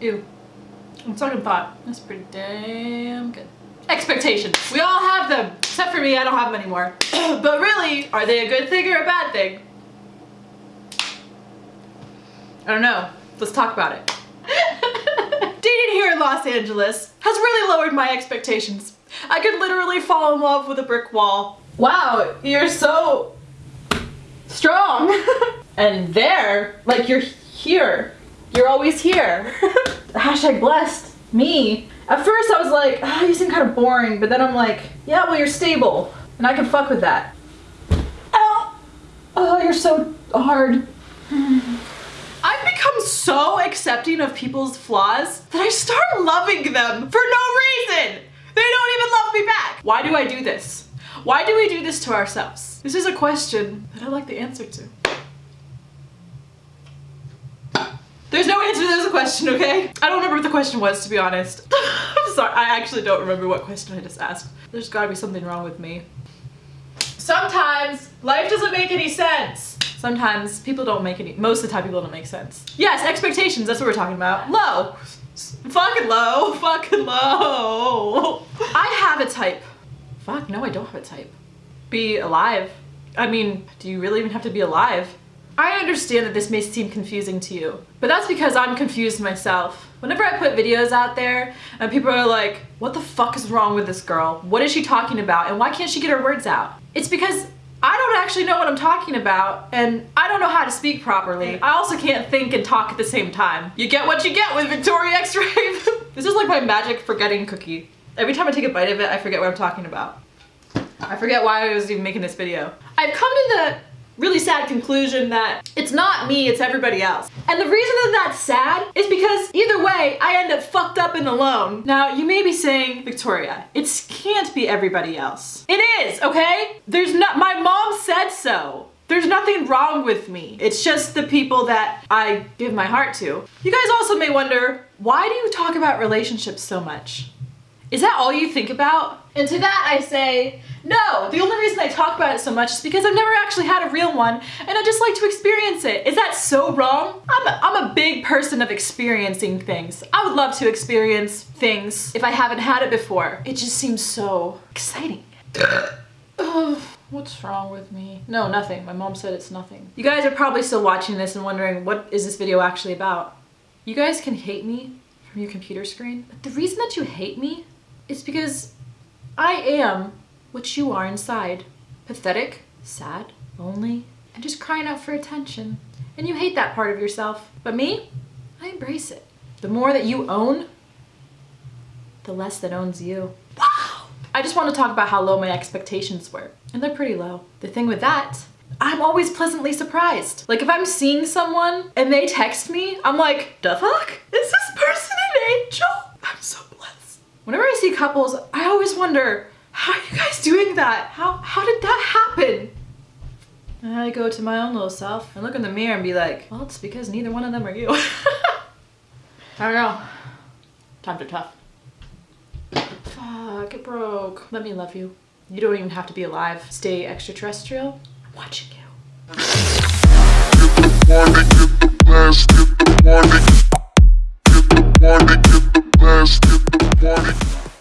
Ew. On second thought, that's pretty damn good. Expectations. We all have them. Except for me, I don't have them anymore. but really, are they a good thing or a bad thing? I don't know. Let's talk about it. Dating here in Los Angeles has really lowered my expectations. I could literally fall in love with a brick wall. Wow, you're so strong. and there, like you're here. You're always here. Hashtag blessed. Me. At first I was like, oh, you seem kind of boring, but then I'm like, yeah, well you're stable. And I can fuck with that. Ow! Oh, you're so hard. I've become so accepting of people's flaws that I start loving them for no reason. They don't even love me back. Why do I do this? Why do we do this to ourselves? This is a question that I like the answer to. Answer this question, okay? I don't remember what the question was, to be honest. I'm sorry, I actually don't remember what question I just asked. There's gotta be something wrong with me. Sometimes life doesn't make any sense. Sometimes people don't make any, most of the time people don't make sense. Yes, expectations, that's what we're talking about. Low. Fucking low, fucking low. I have a type. Fuck, no I don't have a type. Be alive. I mean, do you really even have to be alive? I understand that this may seem confusing to you, but that's because I'm confused myself. Whenever I put videos out there and people are like, what the fuck is wrong with this girl? What is she talking about? And why can't she get her words out? It's because I don't actually know what I'm talking about and I don't know how to speak properly. Mm. I also can't think and talk at the same time. You get what you get with Victoria X-Ray. this is like my magic forgetting cookie. Every time I take a bite of it, I forget what I'm talking about. I forget why I was even making this video. I've come to the really sad conclusion that it's not me, it's everybody else. And the reason that that's sad is because either way, I end up fucked up and alone. Now, you may be saying, Victoria, it can't be everybody else. It is, okay? There's not, my mom said so. There's nothing wrong with me. It's just the people that I give my heart to. You guys also may wonder, why do you talk about relationships so much? Is that all you think about? And to that I say, no, the only reason I talk about it so much is because I've never actually had a real one and I just like to experience it. Is that so wrong? I'm a, I'm a big person of experiencing things. I would love to experience things if I haven't had it before. It just seems so exciting. What's wrong with me? No, nothing. My mom said it's nothing. You guys are probably still watching this and wondering what is this video actually about? You guys can hate me from your computer screen, but the reason that you hate me is because I am what you are inside. Pathetic, sad, lonely, and just crying out for attention. And you hate that part of yourself. But me, I embrace it. The more that you own, the less that owns you. Wow! I just want to talk about how low my expectations were. And they're pretty low. The thing with that, I'm always pleasantly surprised. Like if I'm seeing someone and they text me, I'm like, the fuck? Is this person an angel? Whenever I see couples, I always wonder, how are you guys doing that? How, how did that happen? And I go to my own little self and look in the mirror and be like, well, it's because neither one of them are you. I don't know. Times are tough. Fuck, it broke. Let me love you. You don't even have to be alive. Stay extraterrestrial. I'm watching you.